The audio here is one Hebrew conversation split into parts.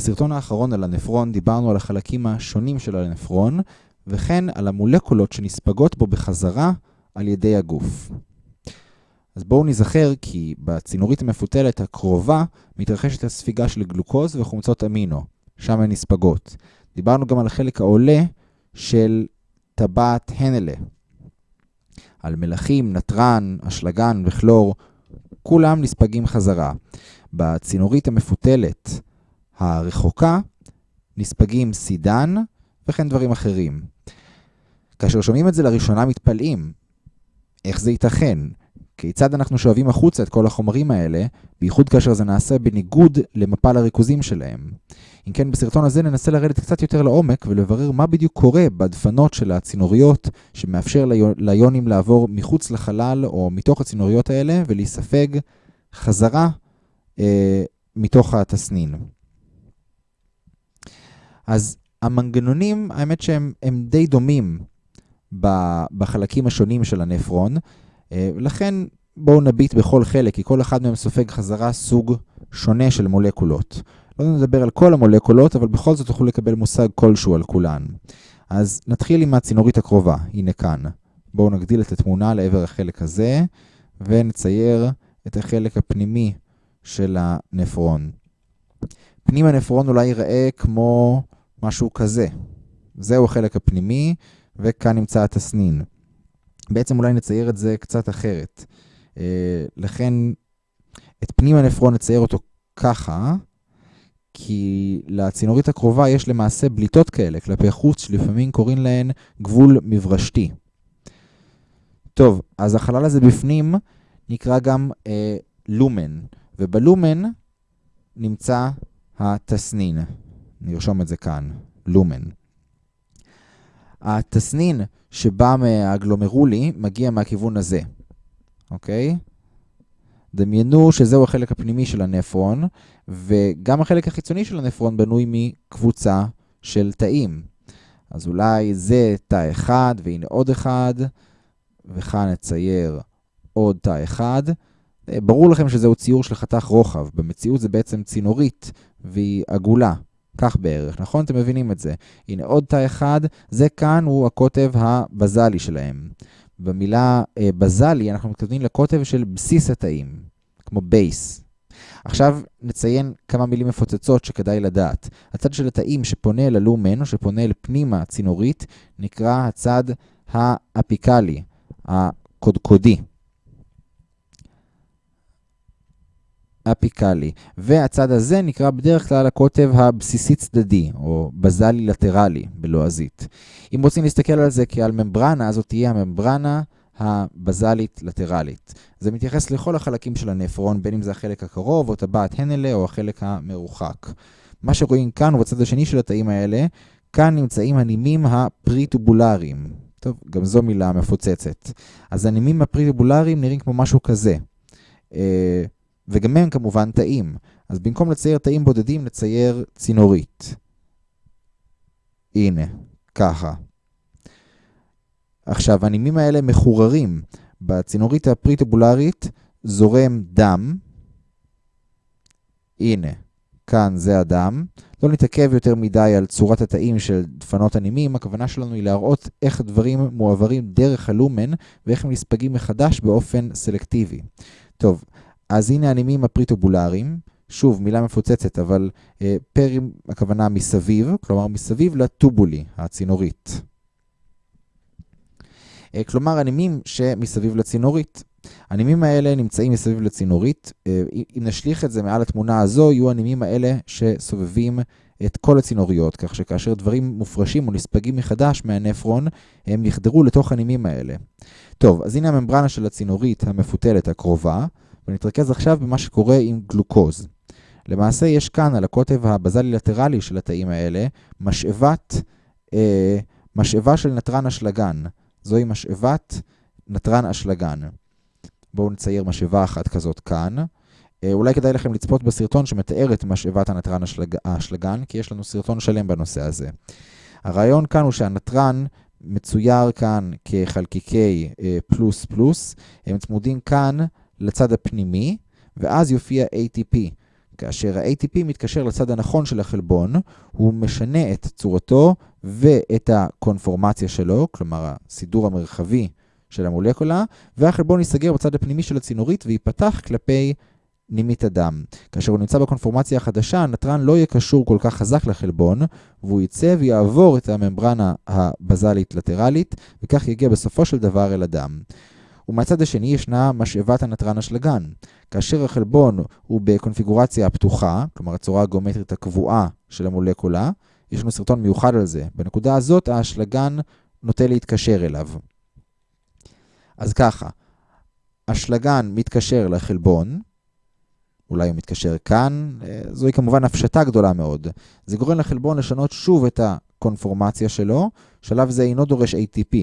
בסרטון האחרון על הנפרון דיברנו על החלקים השונים של הנפרון, וכן על המולקולות שנספגות בו בחזרה על ידי הגוף. אז בואו נזכר כי בצינורית המפותלת הקרובה מתרחשת הספיגה של גלוקוז וחומצות אמינו, שם הן נספגות. דיברנו גם על החלק העולה של טבעת הנלה, על מלחים, נתרן, אשלגן וכלור, כולם נספגים חזרה. בצינורית המפותלת הרחוקה נספגים סידן וכן דברים אחרים. כאשר שומעים את זה לראשונה מתפלאים. איך זה ייתכן? כיצד אנחנו שואבים החוצה את כל החומרים האלה, בייחוד כאשר זה נעשה בניגוד למפל הריכוזים שלהם. אם כן, בסרטון הזה ננסה לרדת קצת יותר לעומק ולברר מה בדיוק קורה בדפנות של הצינוריות שמאפשר ליונים לעבור מחוץ לחלל או מתוך הצינוריות האלה ולהיספג חזרה אה, מתוך התסנין. אז המנגנונים, האמת שהם די דומים בחלקים השונים של הנפרון, אה, לכן בואו נביט בכל חלק, כי כל אחד מהם סופג חזרה סוג שונה של מולקולות. לא נדבר על כל המולקולות, אבל בכל זאת תוכלו לקבל מושג כלשהו על כולן. אז נתחיל עם הצינורית הקרובה, הנה כאן. בואו נגדיל את התמונה לעבר החלק הזה, ונצייר את החלק הפנימי של הנפרון. פנים הנפרון אולי ייראה כמו משהו כזה. זהו החלק הפנימי, וכאן נמצא התסנין. בעצם אולי נצייר את זה קצת אחרת. אה, לכן, את פנים הנפרון נצייר אותו ככה, כי לצינורית הקרובה יש למעשה בליטות כאלה כלפי חוץ, שלפעמים קוראים להן גבול מברשתי. טוב, אז החלל הזה בפנים נקרא גם אה, לומן, ובלומן נמצא התסנין. נרשום את זה כאן, לומן. התסנין שבא מהגלומרולי מגיע מהכיוון הזה, אוקיי? דמיינו שזהו החלק הפנימי של הנפרון, וגם החלק החיצוני של הנפרון בנוי מקבוצה של תאים. אז אולי זה תא אחד, והנה עוד אחד, וכאן נצייר עוד תא אחד. ברור לכם שזהו ציור של חתך רוחב, במציאות זה בעצם צינורית, והיא עגולה. כך בערך, נכון? אתם מבינים את זה. הנה עוד תא אחד, זה כאן הוא הקוטב הבזלי שלהם. במילה אה, בזלי אנחנו מתכוונים לקוטב של בסיס התאים, כמו base. עכשיו נציין כמה מילים מפוצצות שכדאי לדעת. הצד של התאים שפונה אל הלומן או שפונה אל פנימה הצינורית נקרא הצד האפיקלי, הקודקודי. אפיקלי, והצד הזה נקרא בדרך כלל הקוטב הבסיסי צדדי, או בזלי לטרלי בלועזית. אם רוצים להסתכל על זה כעל ממברנה, אז זאת תהיה הממברנה הבזלית לטרלית. זה מתייחס לכל החלקים של הנפרון, בין אם זה החלק הקרוב, או טבעת הנלה, או החלק המרוחק. מה שרואים כאן, ובצד השני של התאים האלה, כאן נמצאים הנימים הפריטובולריים. טוב, גם זו מילה מפוצצת. אז הנימים הפריטובולריים נראים כמו משהו כזה. וגם הם כמובן תאים. אז במקום לצייר תאים בודדים, נצייר צינורית. הנה, ככה. עכשיו, הנימים האלה מחוררים. בצינורית הפריטובולרית זורם דם. הנה, כאן זה הדם. לא נתעכב יותר מדי על צורת התאים של דפנות הנימים, הכוונה שלנו היא להראות איך דברים מועברים דרך הלומן ואיך הם נספגים מחדש באופן סלקטיבי. טוב, אז הנה הנימים הפריטובולריים, שוב, מילה מפוצצת, אבל אה, פרים, הכוונה מסביב, כלומר מסביב לטובולי, הצינורית. אה, כלומר, הנימים שמסביב לצינורית. הנימים האלה נמצאים מסביב לצינורית. אה, אם נשליך את זה מעל התמונה הזו, יהיו הנימים האלה שסובבים את כל הצינוריות, כך שכאשר דברים מופרשים או נספגים מחדש מהנפרון, הם יחדרו לתוך הנימים האלה. טוב, אז הנה הממברנה של הצינורית המפותלת הקרובה. ונתרכז עכשיו במה שקורה עם גלוקוז. למעשה יש כאן על הקוטב הבזלי-לטרלי של התאים האלה משאבת, אה, משאבה של נתרן אשלגן. זוהי משאבת נתרן אשלגן. בואו נצייר משאבה אחת כזאת כאן. אה, אולי כדאי לכם לצפות בסרטון שמתאר את משאבת הנתרן אשלג... האשלגן, כי יש לנו סרטון שלם בנושא הזה. הרעיון כאן הוא שהנתרן מצויר כאן כחלקיקי אה, פלוס פלוס, הם צמודים כאן לצד הפנימי, ואז יופיע ATP. כאשר ה-ATP מתקשר לצד הנכון של החלבון, הוא משנה את צורתו ואת הקונפורמציה שלו, כלומר הסידור המרחבי של המולקולה, והחלבון ייסגר בצד הפנימי של הצינורית וייפתח כלפי נימית הדם. כאשר הוא נמצא בקונפורמציה החדשה, הנתרן לא יהיה קשור כל כך חזק לחלבון, והוא יצא ויעבור את הממברנה הבזלית-לטרלית, וכך יגיע בסופו של דבר אל הדם. ומהצד השני ישנה משאבת הנתרן אשלגן. כאשר החלבון הוא בקונפיגורציה הפתוחה, כלומר הצורה הגיאומטרית הקבועה של המולקולה, יש לנו סרטון מיוחד על זה. בנקודה הזאת האשלגן נוטה להתקשר אליו. אז ככה, אשלגן מתקשר לחלבון, אולי הוא מתקשר כאן, אה, זוהי כמובן הפשטה גדולה מאוד. זה גורם לחלבון לשנות שוב את הקונפורמציה שלו, שלב זה אינו דורש ATP.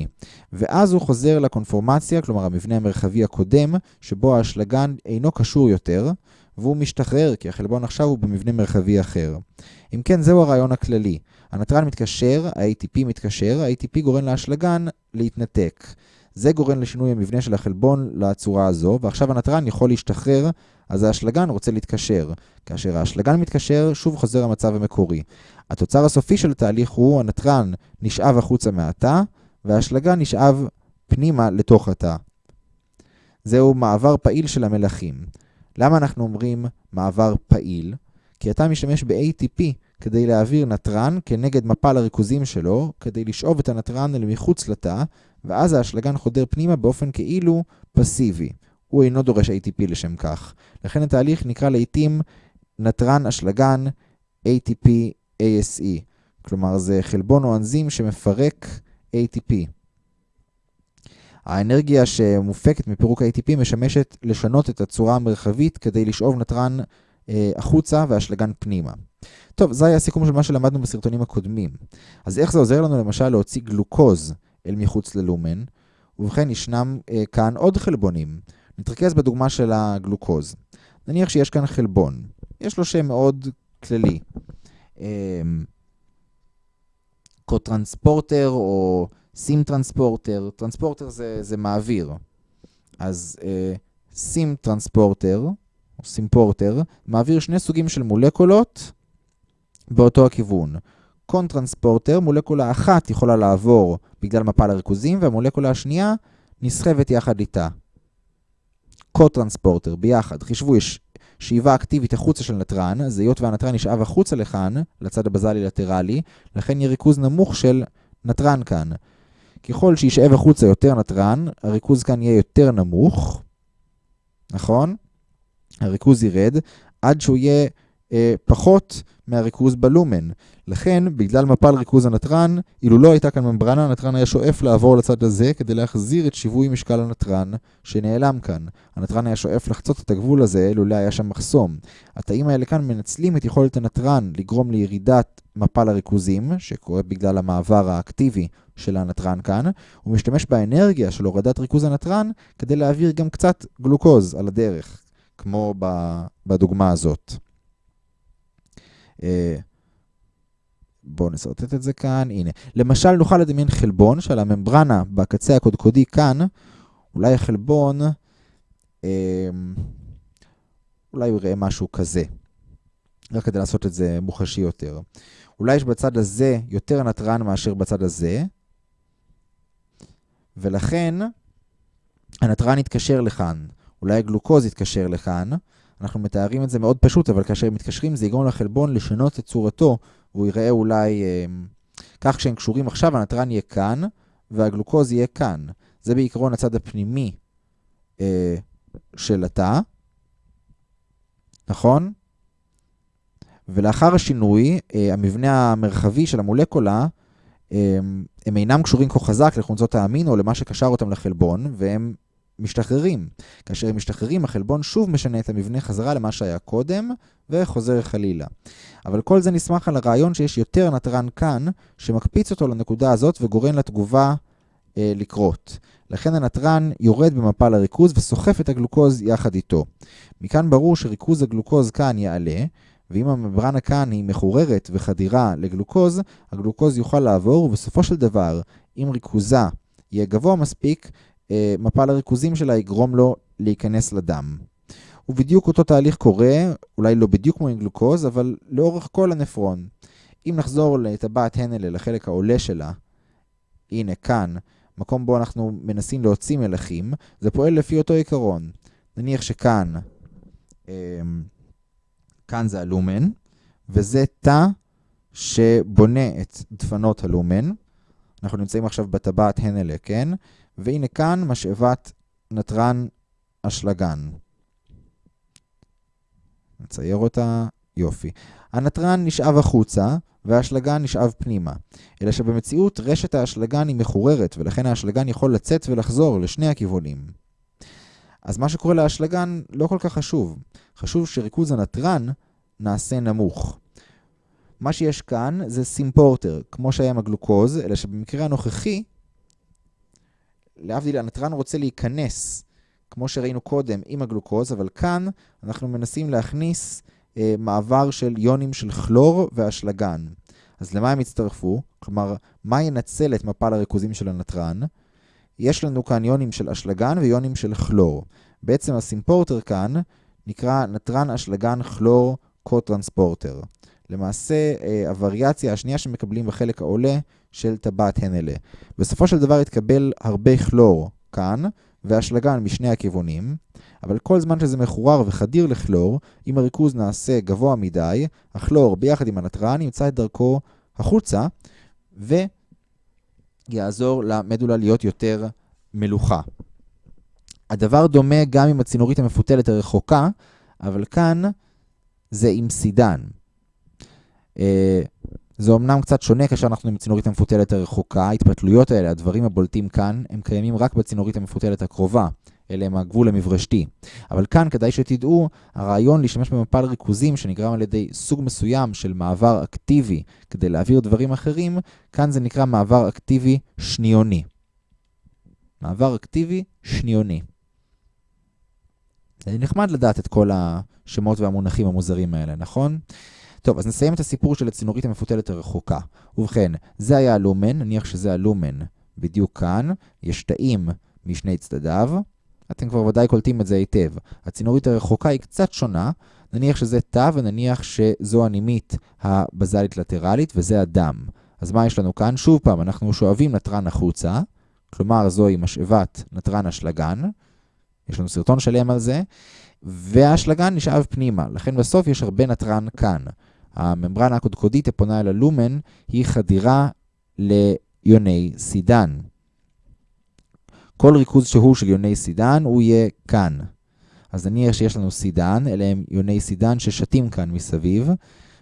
ואז הוא חוזר לקונפורמציה, כלומר המבנה המרחבי הקודם, שבו האשלגן אינו קשור יותר, והוא משתחרר, כי החלבון עכשיו הוא במבנה מרחבי אחר. אם כן, זהו הרעיון הכללי. הנתרן מתקשר, ה-ATP מתקשר, ה-ATP גורם לאשלגן להתנתק. זה גורם לשינוי המבנה של החלבון לצורה הזו, ועכשיו הנתרן יכול להשתחרר, אז האשלגן רוצה להתקשר. כאשר האשלגן מתקשר, שוב חוזר המצב המקורי. התוצר הסופי של התהליך הוא, הנתרן נשאב החוצה מהתא, והאשלגן נשאב פנימה לתוך התא. זהו מעבר פעיל של המלחים. למה אנחנו אומרים מעבר פעיל? כי אתה משתמש ב-ATP כדי להעביר נתרן כנגד מפל הריכוזים שלו, כדי לשאוב את הנתרן אל מחוץ לתא, ואז האשלגן חודר פנימה באופן כאילו פסיבי. הוא אינו דורש ATP לשם כך. לכן התהליך נקרא לעיתים נתרן אשלגן ATP-ASE. כלומר, זה חלבון או אנזים שמפרק ATP. האנרגיה שמופקת מפירוק ה-ATP משמשת לשנות את הצורה המרחבית כדי לשאוב נתרן אה, החוצה והאשלגן פנימה. טוב, זה היה הסיכום של מה שלמדנו בסרטונים הקודמים. אז איך זה עוזר לנו למשל להוציא גלוקוז אל מחוץ ללומן? ובכן, ישנם אה, כאן עוד חלבונים. נתרכז בדוגמה של הגלוקוז. נניח שיש כאן חלבון. יש לו שם מאוד כללי. אה, cotransporter או sym transporter. transporter זה, זה מעביר. אז אה, sym transporter, או symporter, מעביר שני סוגים של מולקולות באותו הכיוון. cotransporter, מולקולה אחת יכולה לעבור בגלל מפל הריכוזים, והמולקולה השנייה נסחבת יחד איתה. cotransporter, ביחד. חישבו, יש שאיבה אקטיבית החוצה של נתרן, אז היות והנתרן נשאב החוצה לכאן, לצד הבזלי-לטרלי, לכן יהיה ריכוז נמוך של נתרן כאן. ככל שישאב החוצה יותר נתרן, הריכוז כאן יהיה יותר נמוך, נכון? הריכוז ירד עד שהוא יהיה אה, פחות מהריכוז בלומן. לכן, בגלל מפל ריכוז הנתרן, אילו לא הייתה כאן ממברנה, הנתרן היה שואף לעבור לצד הזה כדי להחזיר את שיווי משקל הנתרן שנעלם כאן. הנתרן היה שואף לחצות את הגבול הזה, לולא היה שם מחסום. התאים האלה כאן מנצלים את יכולת הנתרן לגרום לירידת מפל הריכוזים, שקורה בגלל המעבר האקטיבי של הנתרן כאן, הוא משתמש באנרגיה של הורדת ריכוז הנתרן כדי להעביר גם קצת גלוקוז על הדרך, כמו בדוגמה הזאת. אה, בואו נסרטט את זה כאן, הנה. למשל נוכל לדמיין חלבון שעל הממברנה בקצה הקודקודי כאן, אולי החלבון, אה, אולי הוא יראה משהו כזה, רק כדי לעשות את זה מוחשי יותר. אולי יש בצד הזה יותר נתרן מאשר בצד הזה, ולכן הנתרן יתקשר לכאן, אולי הגלוקוז יתקשר לכאן, אנחנו מתארים את זה מאוד פשוט, אבל כאשר הם מתקשרים זה יגרום לחלבון לשנות את צורתו, והוא ייראה אולי אה, כך כשהם קשורים עכשיו, הנתרן יהיה כאן, והגלוקוז יהיה כאן. זה בעיקרון הצד הפנימי אה, של התא, נכון? ולאחר השינוי, אה, המבנה המרחבי של המולקולה, אה, הם אינם קשורים כה חזק לחומצות האמין או למה שקשר אותם לחלבון, והם משתחררים. כאשר הם משתחררים, החלבון שוב משנה את המבנה חזרה למה שהיה קודם, וחוזר חלילה. אבל כל זה נסמך על הרעיון שיש יותר נתרן כאן, שמקפיץ אותו לנקודה הזאת וגורם לתגובה אה, לקרות. לכן הנתרן יורד במפל הריכוז וסוחף את הגלוקוז יחד איתו. מכאן ברור שריכוז הגלוקוז כאן יעלה, ואם הממברנה כאן היא מחוררת וחדירה לגלוקוז, הגלוקוז יוכל לעבור, ובסופו של דבר, אם ריכוזה יהיה גבוה מספיק, מפל הריכוזים שלה יגרום לו להיכנס לדם. ובדיוק אותו תהליך קורה, אולי לא בדיוק כמו עם גלוקוז, אבל לאורך כל הנפרון. אם נחזור לטבעת הנלה, לחלק העולה שלה, הנה כאן, מקום בו אנחנו מנסים להוציא מלחים, זה פועל לפי אותו עיקרון. נניח שכאן, אמ, כאן זה הלומן, וזה תא שבונה את דפנות הלומן. אנחנו נמצאים עכשיו בטבעת הנלה, כן? והנה כאן משאבת נתרן אשלגן. נצייר אותה, יופי. הנתרן נשאב החוצה, והאשלגן נשאב פנימה. אלא שבמציאות רשת האשלגן היא מחוררת, ולכן האשלגן יכול לצאת ולחזור לשני הכיוונים. אז מה שקורה לאשלגן לא כל כך חשוב. חשוב שריכוז הנתרן נעשה נמוך. מה שיש כאן זה סימפורטר, כמו שהיה עם הגלוקוז, אלא שבמקרה הנוכחי, להבדיל, הנתרן רוצה להיכנס, כמו שראינו קודם, עם הגלוקוז, אבל כאן אנחנו מנסים להכניס אה, מעבר של יונים של כלור ואשלגן. אז למה הם יצטרפו? כלומר, מה ינצל את מפל הריכוזים של הנתרן? יש לנו כאן יונים של אשלגן ויונים של כלור. בעצם הסימפורטר כאן נקרא נתרן אשלגן כלור קו-טרנספורטר. למעשה, אה, הווריאציה השנייה שמקבלים בחלק העולה של טבעת הנלה. בסופו של דבר יתקבל הרבה כלור כאן, ואשלגן משני הכיוונים, אבל כל זמן שזה מחורר וחדיר לכלור, אם הריכוז נעשה גבוה מדי, הכלור ביחד עם הנתרן ימצא את דרכו החוצה, ויעזור למדולה להיות יותר מלוכה. הדבר דומה גם עם הצינורית המפותלת הרחוקה, אבל כאן זה עם סידן. אה, זה אומנם קצת שונה כאשר אנחנו עם צינורית המפותלת הרחוקה, ההתפתלויות האלה, הדברים הבולטים כאן, הם קיימים רק בצינורית המפותלת הקרובה, אלה הם הגבול המברשתי. אבל כאן כדאי שתדעו, הרעיון להשתמש במפל ריכוזים שנגרם על ידי סוג מסוים של מעבר אקטיבי כדי להעביר דברים אחרים, כאן זה נקרא מעבר אקטיבי שניוני. מעבר אקטיבי שניוני. זה נחמד לדעת את כל השמות והמונחים המוזרים האלה, נכון? טוב, אז נסיים את הסיפור של הצינורית המפותלת הרחוקה. ובכן, זה היה הלומן, נניח שזה הלומן בדיוק כאן, יש תאים משני צדדיו, אתם כבר ודאי קולטים את זה היטב. הצינורית הרחוקה היא קצת שונה, נניח שזה תא ונניח שזו הנימית הבזלית לטרלית וזה הדם. אז מה יש לנו כאן? שוב פעם, אנחנו שואבים נתרן החוצה, כלומר זוהי משאבת נתרן אשלגן, יש לנו סרטון שלם על זה, והאשלגן נשאב פנימה, לכן בסוף יש הרבה נתרן כאן. הממברנה הקודקודית הפונה אל הלומן היא חדירה ליוני סידן. כל ריכוז שהוא של יוני סידן הוא יהיה כאן. אז נניח שיש לנו סידן, אלה הם יוני סידן ששתים כאן מסביב,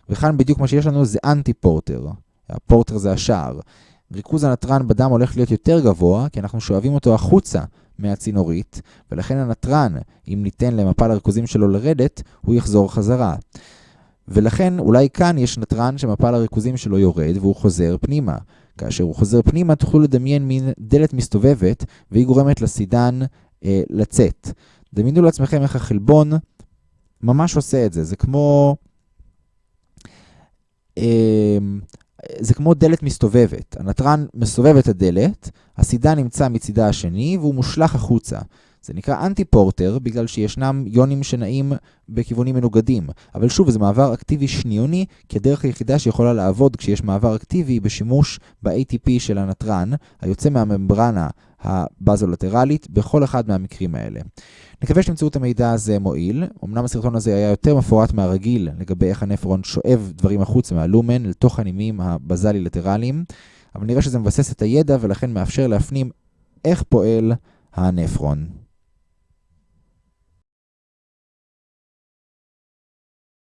וכאן בדיוק מה שיש לנו זה אנטי פורטר. הפורטר זה השער. ריכוז הנתרן בדם הולך להיות יותר גבוה, כי אנחנו שואבים אותו החוצה מהצינורית, ולכן הנתרן, אם ניתן למפל הריכוזים שלו לרדת, הוא יחזור חזרה. ולכן אולי כאן יש נתרן שמפל הריכוזים שלו יורד והוא חוזר פנימה. כאשר הוא חוזר פנימה תוכלו לדמיין מין דלת מסתובבת והיא גורמת לסידן אה, לצאת. דמיינו לעצמכם איך החלבון ממש עושה את זה. זה כמו... אה, זה כמו דלת מסתובבת. הנתרן מסובב את הדלת, הסידן נמצא מצידה השני והוא מושלך החוצה. זה נקרא אנטי-פורטר בגלל שישנם יונים שנעים בכיוונים מנוגדים. אבל שוב, זה מעבר אקטיבי שניוני, כי הדרך היחידה שיכולה לעבוד כשיש מעבר אקטיבי בשימוש ב-ATP של הנתרן, היוצא מהממברנה הבזולטרלית, בכל אחד מהמקרים האלה. נקווה שתמצאו את המידע הזה מועיל. אמנם הסרטון הזה היה יותר מפורט מהרגיל לגבי איך הנפרון שואב דברים החוצה מהלומן לתוך הנימים הבזלי-לטרליים, אבל נראה שזה מבסס את הידע ולכן מאפשר להפנים איך פועל הנפרון.